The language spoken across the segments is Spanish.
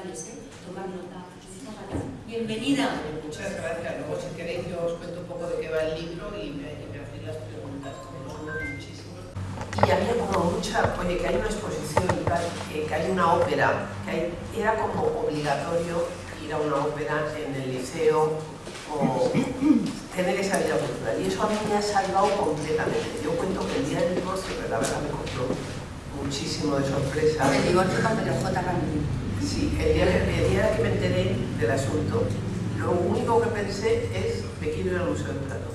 comentarios, ¿eh? tomar nota. Bienvenida. Muchas gracias. Luego, si queréis, yo os cuento un poco de qué va el libro y me, y me hacéis las preguntas. Y había como mucha, oye, que hay una exposición, que, que hay una ópera, que era como obligatorio ir a una ópera en el liceo o tener esa vida cultural. Y eso a mí me ha salvado completamente. Yo cuento que el día del postre, la verdad, me costó muchísimo de sorpresa. Me divorcio con PJ Ramírez. Sí, el día, que- el día que me enteré del asunto, lo único que pensé es me quiero ir al Museo del Prado.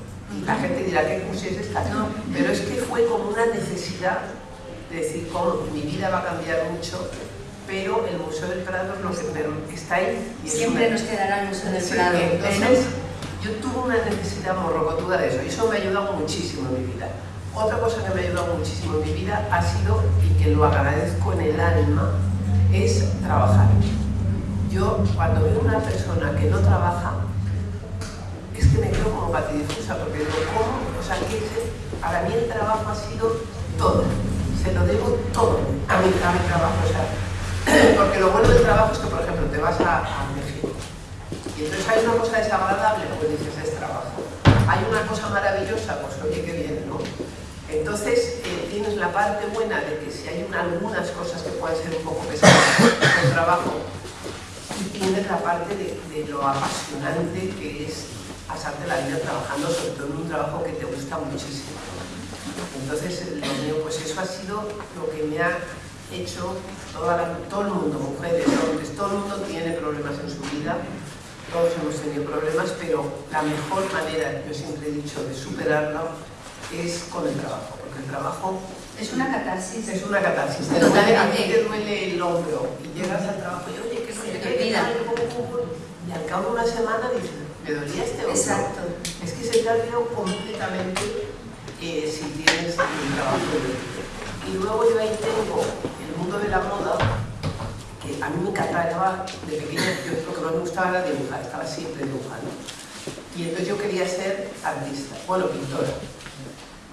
La gente dirá, ¿qué museo es esta? No. Pero es que fue como una necesidad de decir, cómo mi vida va a cambiar mucho, pero el Museo del Prado es lo que me- está ahí. y Siempre una- nos quedará el Museo del Sí, Prado. entonces, yo tuve una necesidad morrocotuda de eso y eso me ha ayudado muchísimo en mi vida. Otra cosa que me ha ayudado muchísimo en mi vida ha sido, y que lo agradezco en el alma, es trabajar. Yo cuando veo una persona que no trabaja, es que me quedo como patidifusa, porque digo, ¿cómo? O sea, que ese- para mí el trabajo ha sido todo. Se lo debo todo a mi, a mi trabajo. O sea, porque lo bueno del trabajo es que, por ejemplo, te vas a, a México y entonces hay una cosa desagradable, pues dices, es trabajo. Hay una cosa maravillosa, pues oye, qué bien, ¿no? Entonces eh, la parte buena de que si hay una- algunas cosas que pueden ser un poco pesadas del trabajo, y tienes la parte de, lo apasionante que es pasarte la vida trabajando, sobre todo en un trabajo que te gusta muchísimo. Entonces, lo mío, pues eso ha sido lo que me ha hecho todo el mundo, mujeres, hombres, todo el mundo tiene problemas en su vida, todos hemos tenido problemas, pero la mejor manera, yo siempre he dicho, de superarlo es con el trabajo, porque el trabajo Es una catarsis. es una catarsis. Te duele, a ti te duele el hombro y llegas al trabajo y oye, que Se te olvida. y al cabo de una semana dices, me dolía este hombro. Exacto. Es que se te ha olvidado completamente eh, si tienes un trabajo. Y luego yo ahí tengo el mundo de la moda, que a mí me encantaba, de pequeña yo lo que más me gustaba era dibujar, estaba siempre dibujando. Y entonces yo quería ser artista, bueno, pintora.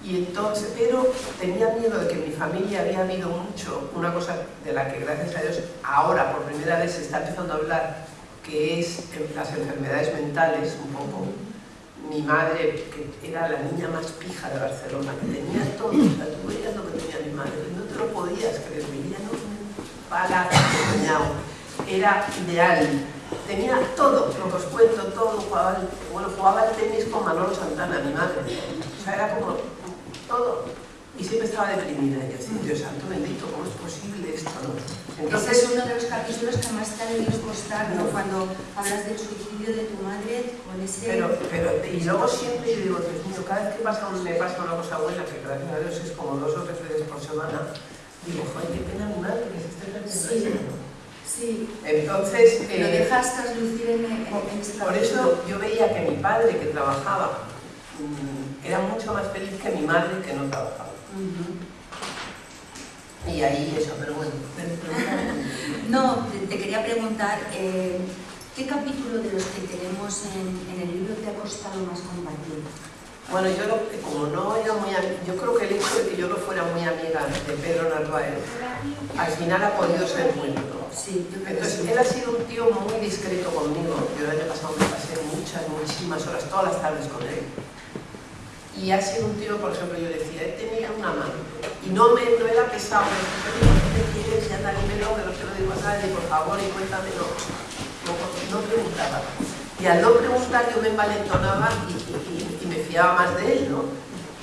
Y entonces, pero tenía miedo de que en mi familia había habido mucho, una cosa de la que gracias a Dios ahora por primera vez se está empezando a hablar, que es las enfermedades mentales un poco. Mi madre, que era la niña más pija de Barcelona, que tenía todo, o sea, tú veías lo que tenía mi madre, no te lo podías creer, vivía en un palacio era ideal, tenía todo, lo que os cuento, todo, jugaba, bueno, jugaba al tenis con Manolo Santana, mi madre, o sea, era como todo, y siempre estaba deprimida, y yo decía, Dios santo bendito, ¿cómo es posible esto? no?". Ese Entonces, es uno de los capítulos que más te ha debido costar, ¿no? Cuando hablas del suicidio de tu madre con ese... Pero, pero, y luego siempre yo digo, Dios mío, cada vez que pasa, un- me pasa una cosa buena, que gracias a Dios es como dos o tres veces por semana, digo, joder, qué pena mi madre que se esté perdiendo Sí. esto, ¿no?". Sí, Entonces, lo eh, dejas traslucir en, en, en ese por eso yo veía que mi padre que trabajaba era mucho más feliz que mi madre que no trabajaba. Ujú. Y ahí eso, pero bueno. No, te, quería preguntar, eh, ¿qué capítulo de los que tenemos en, en el libro te ha costado más compartir? Bueno, yo lo- como no era muy yo creo que el hecho de que yo no fuera muy amiga de Pedro Narváez, al final ha podido ser bueno. ¿no? Sí, Entonces, sí. él ha sido un tío muy discreto conmigo. Yo el año pasado me pasé muchas, muchísimas horas, todas las tardes con él. Y ha sido un tío, por ejemplo, yo decía, él tenía una mano. Y no, me, no era pesado, me decía, "Oye, ¿qué quieres? Ya tal, dímelo, que no te lo digo a nadie, por favor, y cuéntame. No, no, preguntaba. Y al no preguntar yo me envalentonaba y, y- y- me fiaba más de él, ¿no?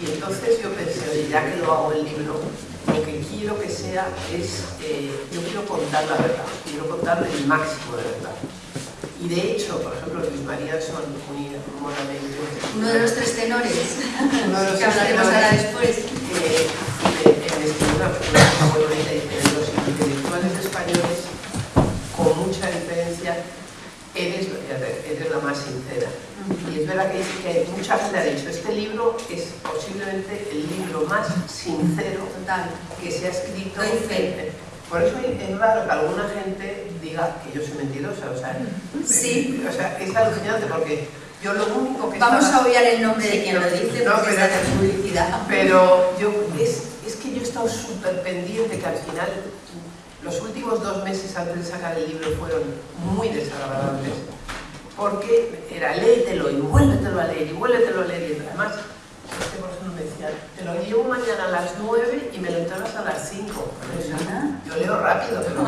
Y entonces yo pensé, oye, ya que lo hago el libro, lo que quiero que sea es, eh, yo quiero contar la verdad, quiero contar el máximo de verdad. Y de hecho, por ejemplo, Luis María son modamente Uno de los tres tenores, uno de los que hablaremos ahora después. que una bonita, dice, de los intelectuales españoles, con mucha diferencia, eres, eres la más sincera. Y es verdad que, dice que mucha gente ha dicho, este libro es posiblemente el libro más sincero Total. que se ha escrito. Por eso es raro que alguna gente diga que yo soy mentirosa, o sea, Sí. o sea, es alucinante porque yo lo único que Vamos estaba- a obviar el nombre de quien lo dice no, porque pero- pero yo, es, es que yo he estado súper pendiente que al final los últimos dos meses antes de sacar el libro fueron muy desagradables porque era léetelo y vuélvetelo a leer y vuélvetelo a leer y además este por ejemplo me decía te lo he llevo mañana a las 9 y me lo entregas a las 5. yo leo rápido, pero...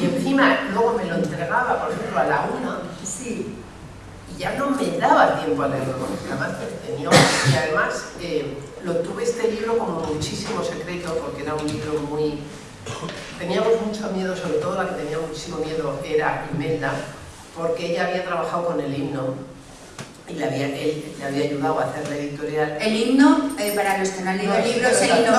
Y encima luego me lo entregaba, por ejemplo, a la 1. Sí. Y ya no me daba tiempo a leerlo, además tenía... Y además eh, lo tuve este libro como muchísimo secreto, porque era un libro muy... Teníamos mucho miedo, sobre todo la que tenía muchísimo miedo era Imelda, porque ella había trabajado con el himno y le había, él le había ayudado a hacer la editorial. El himno, eh, para los que no han leído el libro, es el himno.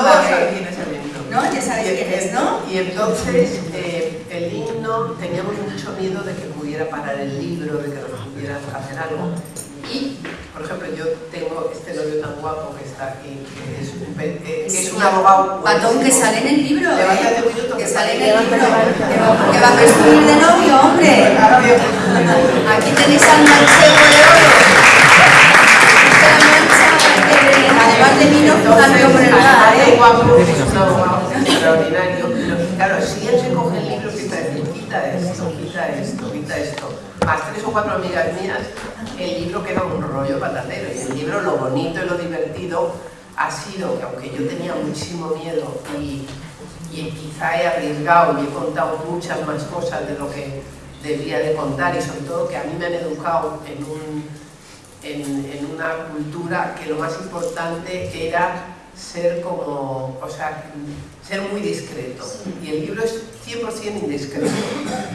¿No? Ya sabes quién es, ¿no? Y entonces eh, el himno, teníamos mucho miedo de que pudiera parar el libro, de que nos pudiera hacer algo. Y, por ejemplo, yo tengo este novio tan guapo que está aquí, que es un, eh, que es un abogado... Patón, que sale en el libro, ¿eh? Que sale en el libro, que va, a presumir de novio, hombre. Aquí tenéis al manchego de oro. Además de mí, no jugando por el lado, ¿eh? guapo, extraordinario. Claro, si él se coge el libro, quita esto, quita esto, quita esto, más tres o cuatro amigas mías, el libro queda un rollo patatero. Y el libro, lo bonito y lo divertido ha sido que aunque yo tenía muchísimo miedo y, y quizá he arriesgado y he contado muchas más cosas de lo que debía de contar y sobre todo que a mí me han educado en, un, en, en una cultura que lo más importante era ser como, o sea, ser muy discreto. Y el libro es 100% indiscreto.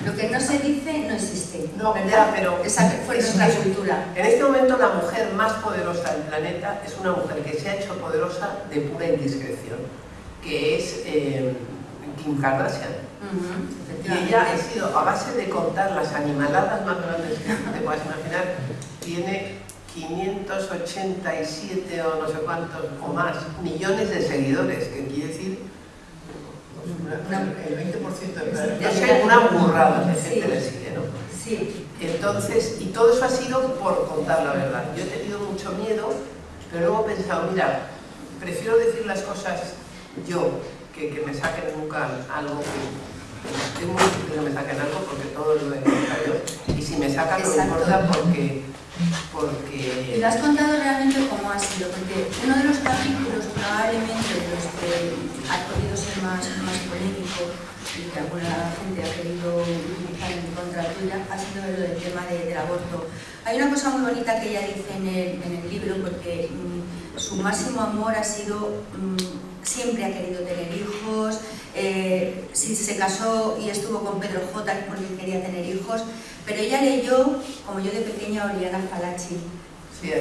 Lo que no se dice no existe. No, ¿verdad? pero esa fue nuestra cultura. En este momento la mujer más poderosa del planeta es una mujer que se ha hecho poderosa de pura indiscreción, que es eh, Kim Kardashian. Y ella ha sido, a base de contar las animaladas más grandes que te puedas imaginar, tiene 587 o no sé cuántos o más millones de seguidores, que quiere decir el 20% de no una burrada de gente le sigue, ¿no? Sí. Entonces, y todo eso ha sido por contar la verdad. Yo he tenido mucho miedo, pero luego he pensado, mira, prefiero decir las cosas yo, que, que me saquen nunca algo que es muy difícil que me saquen algo porque todo lo he contado yo. Y si me sacan no importa porque, porque... Y lo has contado realmente cómo ha sido, porque uno de los capítulos probablemente de los que ha podido ser más, más polémico y que alguna gente ha querido utilizar en contra tuya ha sido lo del tema de, del aborto. Hay una cosa muy bonita que ella dice en el, en el libro porque mmm, su máximo amor ha sido... Mmm, siempre ha querido tener hijos, eh, si se casó y estuvo con Pedro J porque quería tener hijos, pero ella leyó, como yo de pequeña, Oriana Falachi.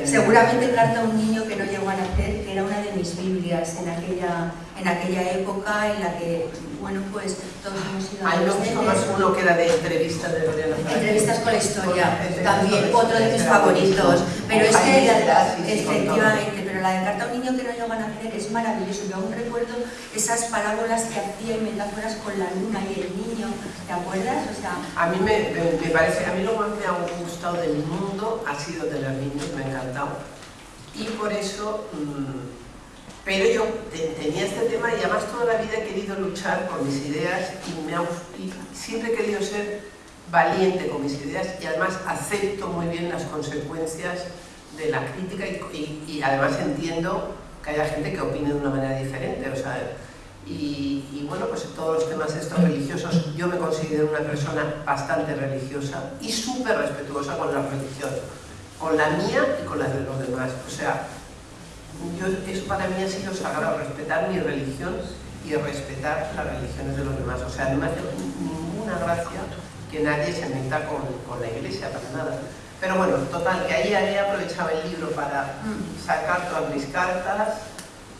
Seguramente carta a un niño que no llegó a nacer, que era una de mis Biblias en aquella, en aquella época en la que bueno, pues todos hemos ido a los me más uno que era de entrevistas de Lorena Entrevistas con la historia, también otro de mis favoritos. Pero es que, efectivamente, la de Carta a un niño que no llegó a nacer es maravilloso. Yo aún recuerdo esas parábolas que hacía y metáforas con la luna y el niño, ¿te acuerdas? O sea, a mí me, me, parece, a mí lo más me ha gustado del mundo ha sido de los niños, me ha encantado. Y por eso... Mmm, pero yo tenía este tema y además toda la vida he querido luchar por mis ideas y, me y siempre he querido ser valiente con mis ideas y además acepto muy bien las consecuencias de la crítica y, además entiendo que haya gente que opine de una manera diferente. O sea, y, bueno, pues en todos los temas estos religiosos yo me considero una persona bastante religiosa y súper respetuosa con la religión, con la mía y con la de los demás. O sea, yo, eso para mí ha sido sagrado, respetar mi religión y respetar las religiones de los demás. O sea, no me ninguna gracia que nadie se meta con, con la iglesia, para nada. Pero bueno, total, que ahí he aprovechado el libro para mm. sacar todas mis cartas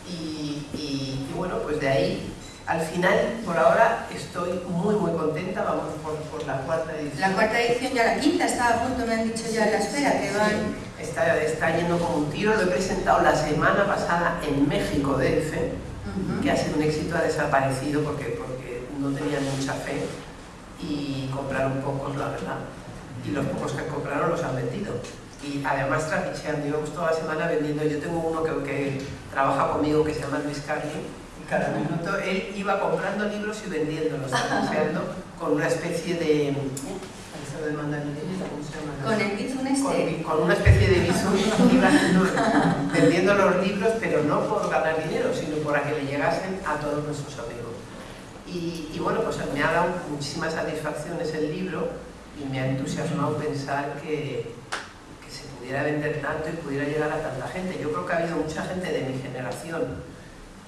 y, y, y, bueno, pues de ahí, al final, por ahora, estoy muy muy contenta, vamos por, por, la cuarta edición. La cuarta edición ya la quinta, está a punto, me han dicho ya en la espera, que van está, está yendo como un tiro. Lo he presentado la semana pasada en México, DF, que ha sido un éxito, ha desaparecido porque, porque no tenían mucha fe y compraron pocos, la verdad. Y los pocos que compraron los han vendido. Y además traficheando, íbamos toda la semana vendiendo. Yo tengo uno que, que trabaja conmigo que se llama Luis Carly, y cada minuto él iba comprando libros y vendiéndolos, traficheando con una especie de con el bizun este. Con, una especie de bizun iba vendiendo los libros, pero no por ganar dinero, sino para que le llegasen a todos nuestros amigos. Y, y bueno, pues me ha dado muchísimas satisfacciones el libro y me ha entusiasmado pensar que, que se pudiera vender tanto y pudiera llegar a tanta gente. Yo creo que ha habido mucha gente de mi generación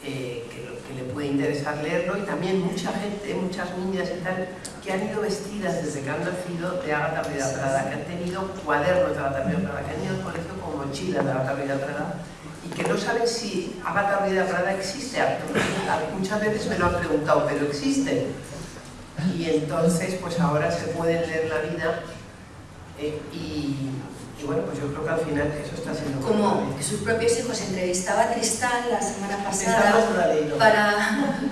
eh, que, le puede interesar leerlo y también mucha gente, muchas niñas y tal, que han ido vestidas desde que han nacido de Agatha Ruida Prada, que han tenido cuadernos de Agatha Ruida Prada, que han ido al colegio con mochilas de Agatha Ruida Prada y que no saben si Agatha Ruida Prada existe. Muchas veces me lo han preguntado, pero existe. Y entonces, pues ahora se pueden leer la vida eh, y, y bueno, pues yo creo que al final eso está siendo... Como sus propios hijos entrevistaba a Tristán la semana pasada para,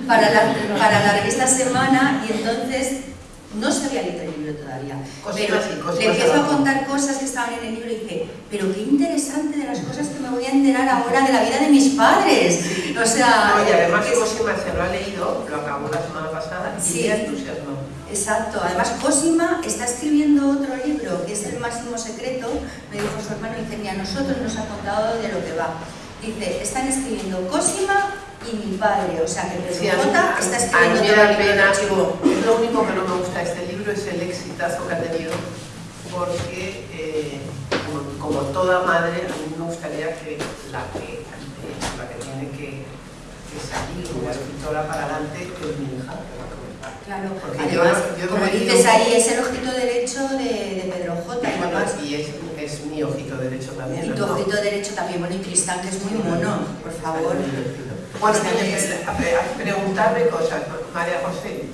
para, la, para la revista Semana y entonces no se había leído el libro todavía. pero le empiezo a contar cosas que estaban en el libro y dije, pero qué interesante de las cosas que me voy a enterar ahora de la vida de mis padres. O sea... No, y además Cosima se lo ha leído, lo acabó la semana pasada sí, entusiasmado. Exacto, además Cosima está escribiendo otro libro que es El máximo secreto, me dijo su hermano y dice, a nosotros nos ha contado de lo que va. Dice, están escribiendo Cosima y mi padre, o sea que Pedro sí, J está escribiendo a mí me da pena, es lo único que no me gusta de este libro es el exitazo que ha tenido porque eh, como, como, toda madre a mí me gustaría que la que, la que tiene que, que salir como escritora para adelante es mi hija Claro, porque además, yo, yo como dices ahí, es el ojito derecho de, de Pedro J. Y, bueno, y es, es, mi ojito derecho también. Y tu ojito no? derecho también, bueno, y Cristán, que es muy mono, por favor. Bueno, preguntarme cosas, María José.